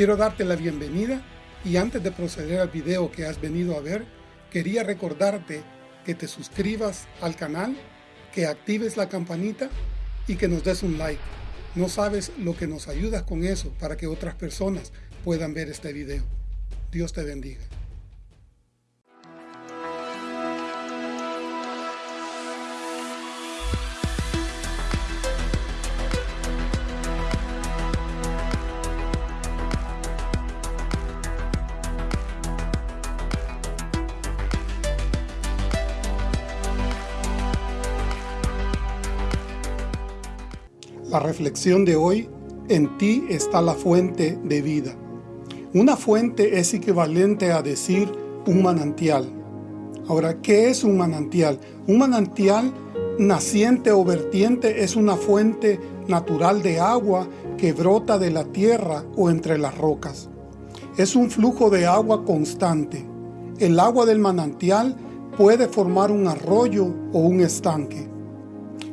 Quiero darte la bienvenida y antes de proceder al video que has venido a ver, quería recordarte que te suscribas al canal, que actives la campanita y que nos des un like. No sabes lo que nos ayudas con eso para que otras personas puedan ver este video. Dios te bendiga. La reflexión de hoy, en ti está la fuente de vida. Una fuente es equivalente a decir un manantial. Ahora, ¿qué es un manantial? Un manantial naciente o vertiente es una fuente natural de agua que brota de la tierra o entre las rocas. Es un flujo de agua constante. El agua del manantial puede formar un arroyo o un estanque.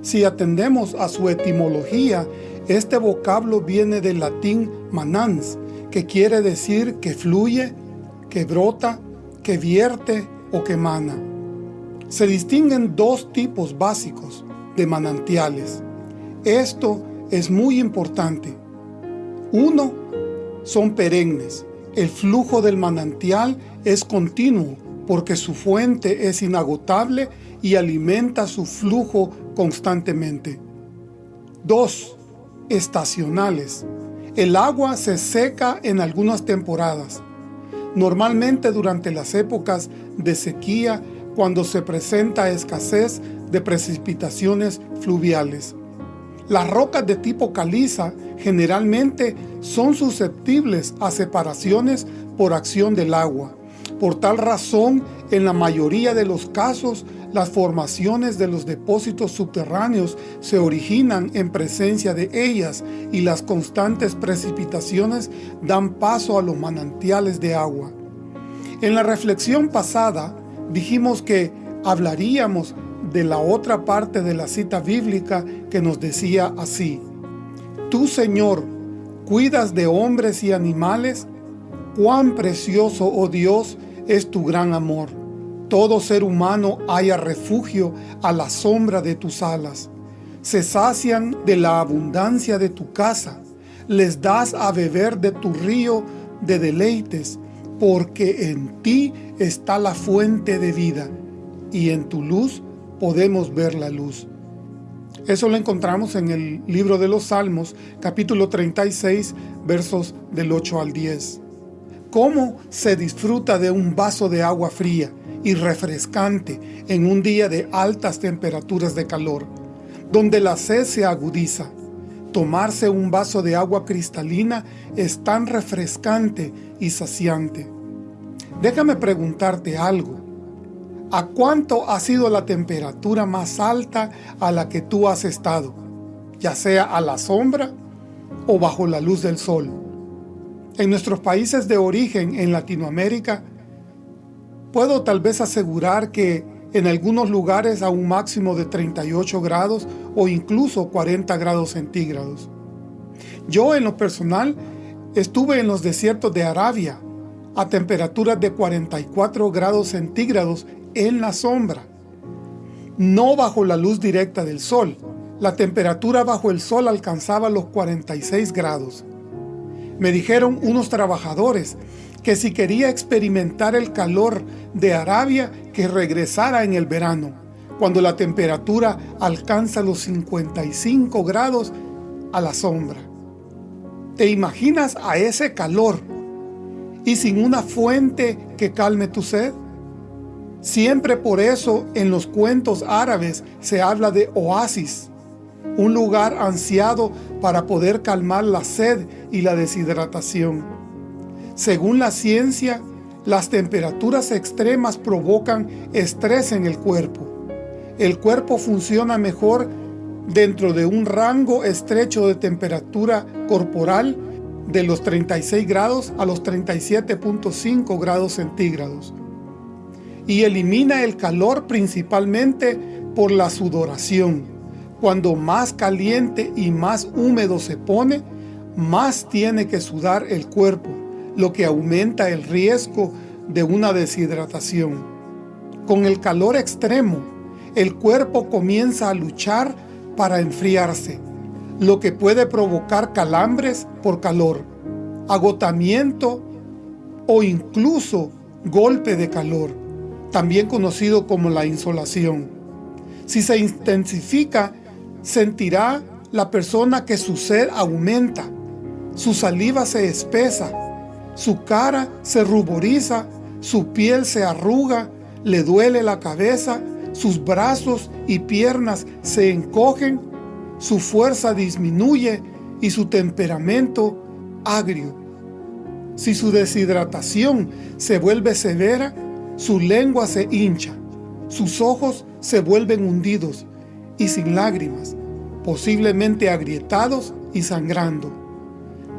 Si atendemos a su etimología, este vocablo viene del latín manans, que quiere decir que fluye, que brota, que vierte o que mana. Se distinguen dos tipos básicos de manantiales. Esto es muy importante. Uno, son perennes. El flujo del manantial es continuo porque su fuente es inagotable y alimenta su flujo constantemente. 2. Estacionales. El agua se seca en algunas temporadas, normalmente durante las épocas de sequía cuando se presenta escasez de precipitaciones fluviales. Las rocas de tipo caliza generalmente son susceptibles a separaciones por acción del agua. Por tal razón, en la mayoría de los casos, las formaciones de los depósitos subterráneos se originan en presencia de ellas y las constantes precipitaciones dan paso a los manantiales de agua. En la reflexión pasada dijimos que hablaríamos de la otra parte de la cita bíblica que nos decía así, Tú, Señor, cuidas de hombres y animales, cuán precioso, oh Dios, es tu gran amor todo ser humano haya refugio a la sombra de tus alas. Se sacian de la abundancia de tu casa, les das a beber de tu río de deleites, porque en ti está la fuente de vida, y en tu luz podemos ver la luz. Eso lo encontramos en el libro de los Salmos, capítulo 36, versos del 8 al 10. ¿Cómo se disfruta de un vaso de agua fría? y refrescante en un día de altas temperaturas de calor, donde la sed se agudiza. Tomarse un vaso de agua cristalina es tan refrescante y saciante. Déjame preguntarte algo. ¿A cuánto ha sido la temperatura más alta a la que tú has estado? Ya sea a la sombra o bajo la luz del sol. En nuestros países de origen en Latinoamérica, Puedo tal vez asegurar que en algunos lugares a un máximo de 38 grados o incluso 40 grados centígrados. Yo en lo personal estuve en los desiertos de Arabia a temperaturas de 44 grados centígrados en la sombra, no bajo la luz directa del sol. La temperatura bajo el sol alcanzaba los 46 grados. Me dijeron unos trabajadores que si quería experimentar el calor de Arabia, que regresara en el verano, cuando la temperatura alcanza los 55 grados a la sombra. ¿Te imaginas a ese calor y sin una fuente que calme tu sed? Siempre por eso en los cuentos árabes se habla de oasis, un lugar ansiado para poder calmar la sed y la deshidratación. Según la ciencia, las temperaturas extremas provocan estrés en el cuerpo. El cuerpo funciona mejor dentro de un rango estrecho de temperatura corporal de los 36 grados a los 37.5 grados centígrados y elimina el calor principalmente por la sudoración. Cuando más caliente y más húmedo se pone, más tiene que sudar el cuerpo, lo que aumenta el riesgo de una deshidratación. Con el calor extremo, el cuerpo comienza a luchar para enfriarse, lo que puede provocar calambres por calor, agotamiento o incluso golpe de calor, también conocido como la insolación. Si se intensifica, sentirá la persona que su sed aumenta, su saliva se espesa, su cara se ruboriza, su piel se arruga, le duele la cabeza, sus brazos y piernas se encogen, su fuerza disminuye y su temperamento agrio. Si su deshidratación se vuelve severa, su lengua se hincha, sus ojos se vuelven hundidos y sin lágrimas, posiblemente agrietados y sangrando.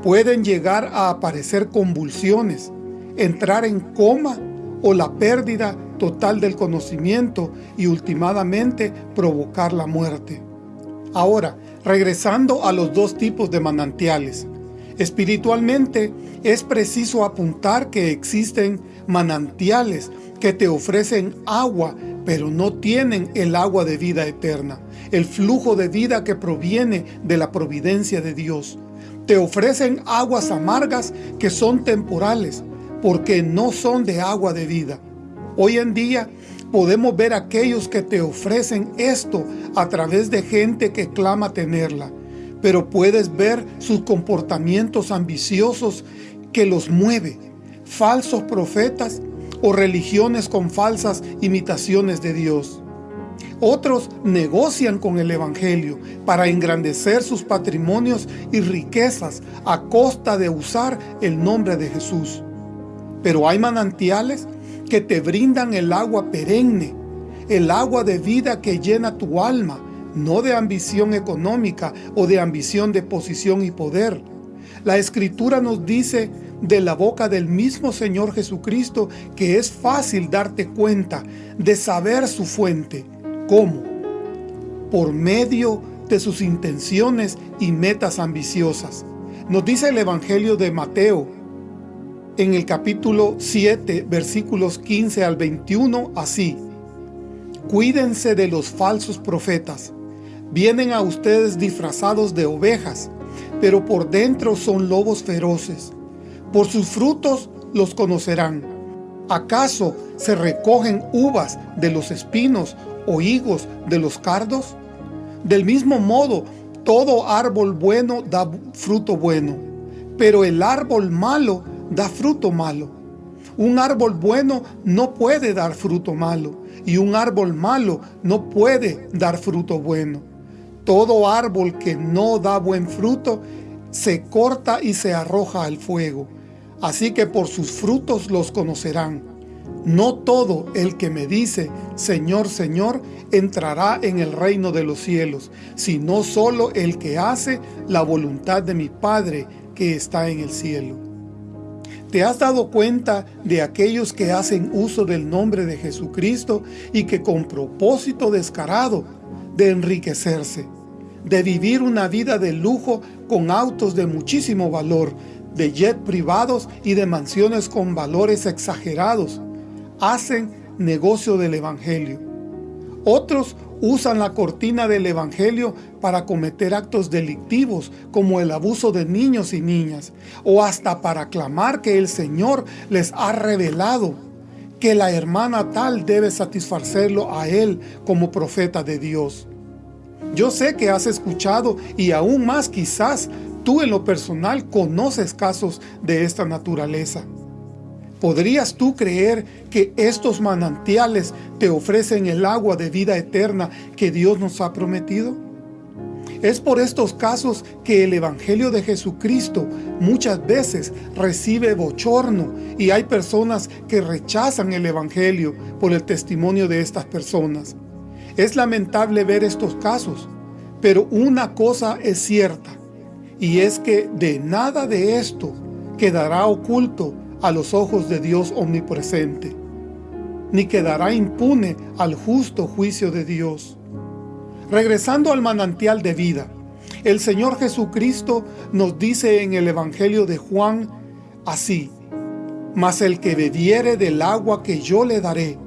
Pueden llegar a aparecer convulsiones, entrar en coma o la pérdida total del conocimiento y ultimadamente provocar la muerte. Ahora, regresando a los dos tipos de manantiales. Espiritualmente, es preciso apuntar que existen manantiales que te ofrecen agua, pero no tienen el agua de vida eterna, el flujo de vida que proviene de la providencia de Dios. Te ofrecen aguas amargas que son temporales, porque no son de agua de vida. Hoy en día podemos ver aquellos que te ofrecen esto a través de gente que clama tenerla, pero puedes ver sus comportamientos ambiciosos que los mueve, falsos profetas o religiones con falsas imitaciones de Dios. Otros negocian con el Evangelio para engrandecer sus patrimonios y riquezas a costa de usar el nombre de Jesús. Pero hay manantiales que te brindan el agua perenne, el agua de vida que llena tu alma, no de ambición económica o de ambición de posición y poder. La Escritura nos dice de la boca del mismo Señor Jesucristo que es fácil darte cuenta de saber su fuente. ¿Cómo? Por medio de sus intenciones y metas ambiciosas. Nos dice el Evangelio de Mateo en el capítulo 7, versículos 15 al 21, así. Cuídense de los falsos profetas. Vienen a ustedes disfrazados de ovejas, pero por dentro son lobos feroces. Por sus frutos los conocerán. ¿Acaso se recogen uvas de los espinos o higos de los cardos? Del mismo modo, todo árbol bueno da fruto bueno, pero el árbol malo da fruto malo. Un árbol bueno no puede dar fruto malo, y un árbol malo no puede dar fruto bueno. Todo árbol que no da buen fruto se corta y se arroja al fuego. Así que por sus frutos los conocerán. No todo el que me dice, Señor, Señor, entrará en el reino de los cielos, sino solo el que hace la voluntad de mi Padre que está en el cielo. ¿Te has dado cuenta de aquellos que hacen uso del nombre de Jesucristo y que con propósito descarado de enriquecerse, de vivir una vida de lujo con autos de muchísimo valor, de jet privados y de mansiones con valores exagerados, hacen negocio del Evangelio? Otros usan la cortina del Evangelio para cometer actos delictivos como el abuso de niños y niñas, o hasta para clamar que el Señor les ha revelado que la hermana tal debe satisfacerlo a él como profeta de Dios. Yo sé que has escuchado y aún más quizás tú en lo personal conoces casos de esta naturaleza. ¿Podrías tú creer que estos manantiales te ofrecen el agua de vida eterna que Dios nos ha prometido? Es por estos casos que el Evangelio de Jesucristo muchas veces recibe bochorno y hay personas que rechazan el Evangelio por el testimonio de estas personas. Es lamentable ver estos casos, pero una cosa es cierta, y es que de nada de esto quedará oculto a los ojos de Dios omnipresente, ni quedará impune al justo juicio de Dios. Regresando al manantial de vida, El Señor Jesucristo nos dice en el Evangelio de Juan así, Mas el que bebiere del agua que yo le daré,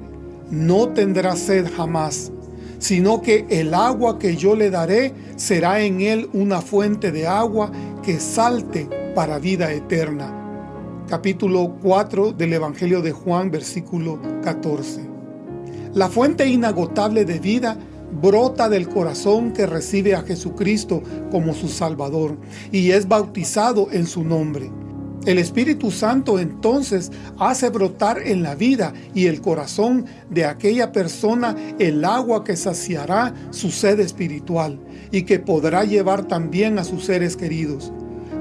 no tendrá sed jamás, sino que el agua que yo le daré será en él una fuente de agua que salte para vida eterna. Capítulo 4 del Evangelio de Juan, versículo 14. La fuente inagotable de vida brota del corazón que recibe a Jesucristo como su Salvador y es bautizado en su nombre. El Espíritu Santo entonces hace brotar en la vida y el corazón de aquella persona el agua que saciará su sed espiritual y que podrá llevar también a sus seres queridos.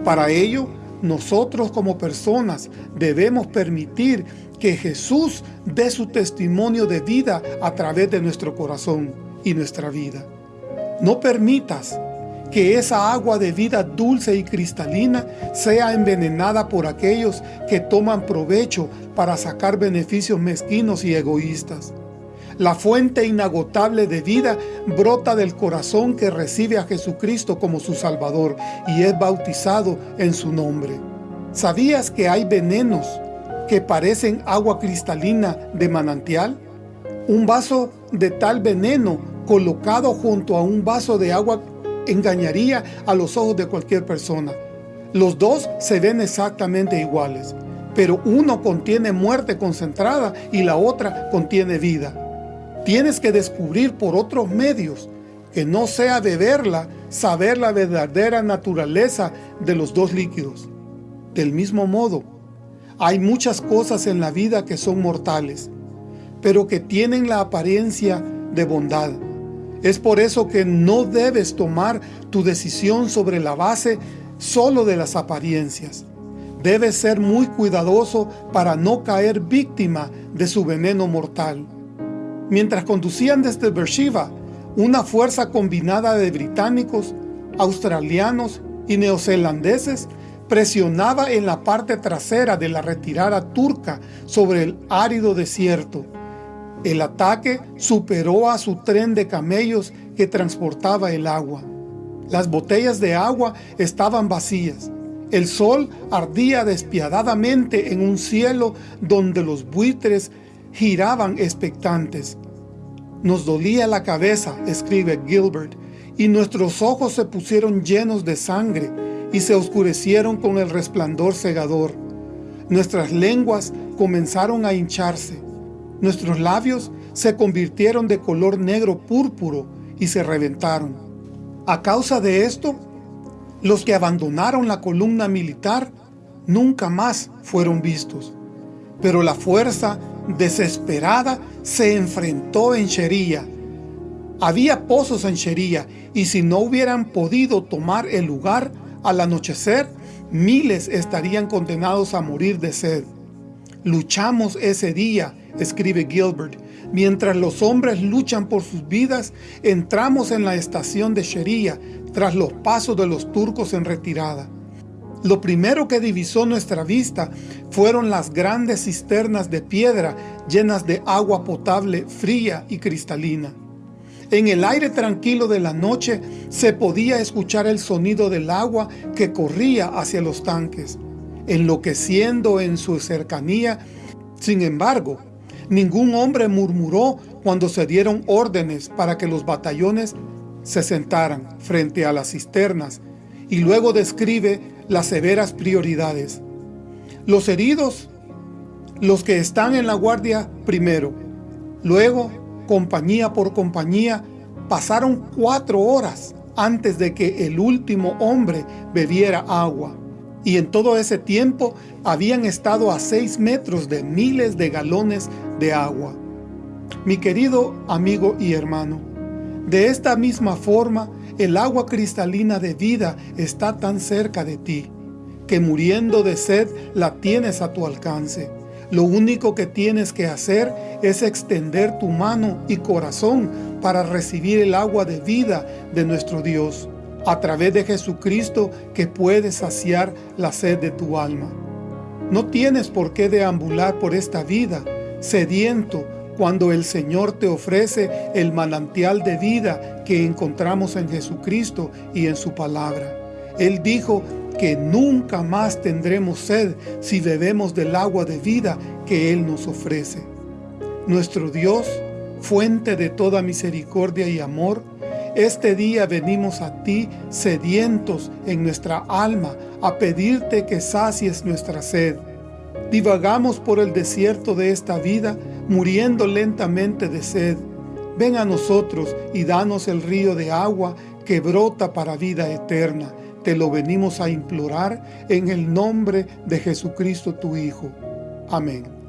Para ello, nosotros como personas debemos permitir que Jesús dé su testimonio de vida a través de nuestro corazón y nuestra vida. No permitas que esa agua de vida dulce y cristalina sea envenenada por aquellos que toman provecho para sacar beneficios mezquinos y egoístas. La fuente inagotable de vida brota del corazón que recibe a Jesucristo como su Salvador y es bautizado en su nombre. ¿Sabías que hay venenos que parecen agua cristalina de manantial? Un vaso de tal veneno colocado junto a un vaso de agua engañaría a los ojos de cualquier persona. Los dos se ven exactamente iguales, pero uno contiene muerte concentrada y la otra contiene vida. Tienes que descubrir por otros medios, que no sea beberla, saber la verdadera naturaleza de los dos líquidos. Del mismo modo, hay muchas cosas en la vida que son mortales, pero que tienen la apariencia de bondad. Es por eso que no debes tomar tu decisión sobre la base solo de las apariencias. Debes ser muy cuidadoso para no caer víctima de su veneno mortal. Mientras conducían desde Beersheba, una fuerza combinada de británicos, australianos y neozelandeses presionaba en la parte trasera de la retirada turca sobre el árido desierto. El ataque superó a su tren de camellos que transportaba el agua. Las botellas de agua estaban vacías. El sol ardía despiadadamente en un cielo donde los buitres giraban expectantes. Nos dolía la cabeza, escribe Gilbert, y nuestros ojos se pusieron llenos de sangre y se oscurecieron con el resplandor cegador. Nuestras lenguas comenzaron a hincharse. Nuestros labios se convirtieron de color negro púrpuro y se reventaron. A causa de esto, los que abandonaron la columna militar nunca más fueron vistos. Pero la fuerza desesperada se enfrentó en Shería. Había pozos en Shería y si no hubieran podido tomar el lugar al anochecer, miles estarían condenados a morir de sed. Luchamos ese día escribe Gilbert, mientras los hombres luchan por sus vidas, entramos en la estación de Sheria tras los pasos de los turcos en retirada. Lo primero que divisó nuestra vista fueron las grandes cisternas de piedra llenas de agua potable fría y cristalina. En el aire tranquilo de la noche se podía escuchar el sonido del agua que corría hacia los tanques, enloqueciendo en su cercanía. Sin embargo, Ningún hombre murmuró cuando se dieron órdenes para que los batallones se sentaran frente a las cisternas y luego describe las severas prioridades. Los heridos, los que están en la guardia primero, luego, compañía por compañía, pasaron cuatro horas antes de que el último hombre bebiera agua y en todo ese tiempo habían estado a seis metros de miles de galones de agua. Mi querido amigo y hermano, de esta misma forma, el agua cristalina de vida está tan cerca de ti, que muriendo de sed la tienes a tu alcance. Lo único que tienes que hacer es extender tu mano y corazón para recibir el agua de vida de nuestro Dios a través de Jesucristo que puede saciar la sed de tu alma. No tienes por qué deambular por esta vida, sediento cuando el Señor te ofrece el manantial de vida que encontramos en Jesucristo y en su palabra. Él dijo que nunca más tendremos sed si bebemos del agua de vida que Él nos ofrece. Nuestro Dios, fuente de toda misericordia y amor, este día venimos a ti sedientos en nuestra alma a pedirte que sacies nuestra sed. Divagamos por el desierto de esta vida, muriendo lentamente de sed. Ven a nosotros y danos el río de agua que brota para vida eterna. Te lo venimos a implorar en el nombre de Jesucristo tu Hijo. Amén.